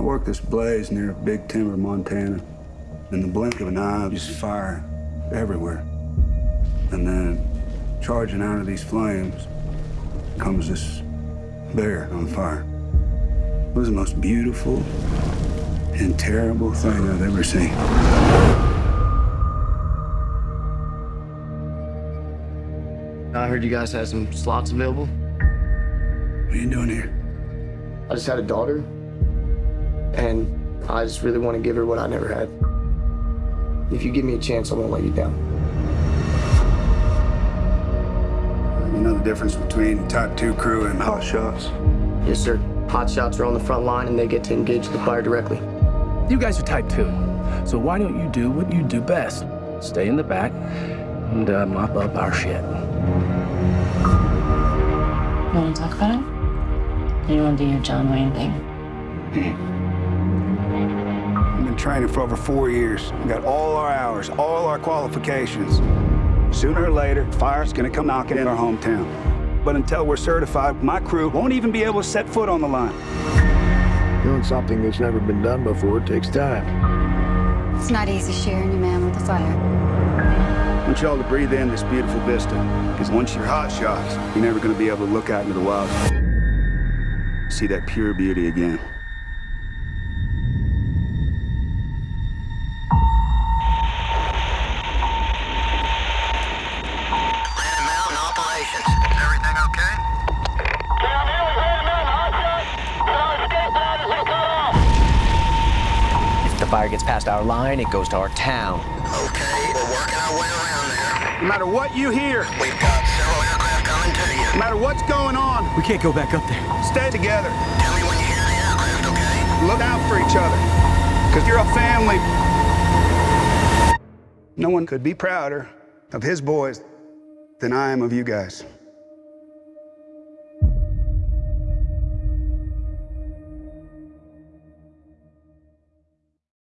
I worked this blaze near Big Timber, Montana. In the blink of an eye, just fire everywhere. And then, charging out of these flames, comes this bear on fire. It was the most beautiful and terrible thing I've ever seen. I heard you guys had some slots available. What are you doing here? I just had a daughter, and I just really want to give her what I never had. If you give me a chance, I won't let you down. You know the difference between Type 2 crew and hot shots? Yes, sir. Hot shots are on the front line, and they get to engage the fire directly. You guys are type 2, so why don't you do what you do best? Stay in the back and uh, mop up our shit. You want to talk about it? Or you want to do your John Wayne thing? I've been training for over four years. We got all our hours, all our qualifications. Sooner or later, fire's gonna come knocking in our hometown. But until we're certified, my crew won't even be able to set foot on the line. Doing something that's never been done before takes time. It's not easy sharing your man with the fire. I want y'all to breathe in this beautiful vista. Because once you're hot shots, you're never gonna be able to look out into the wild. See that pure beauty again. Fire gets past our line, it goes to our town. Okay, we're working our way around there. No matter what you hear, We've got several aircraft coming to you. no matter what's going on, We can't go back up there. stay together. Tell me when you hear the aircraft, okay? Look out for each other. Because you're a family. No one could be prouder of his boys than I am of you guys.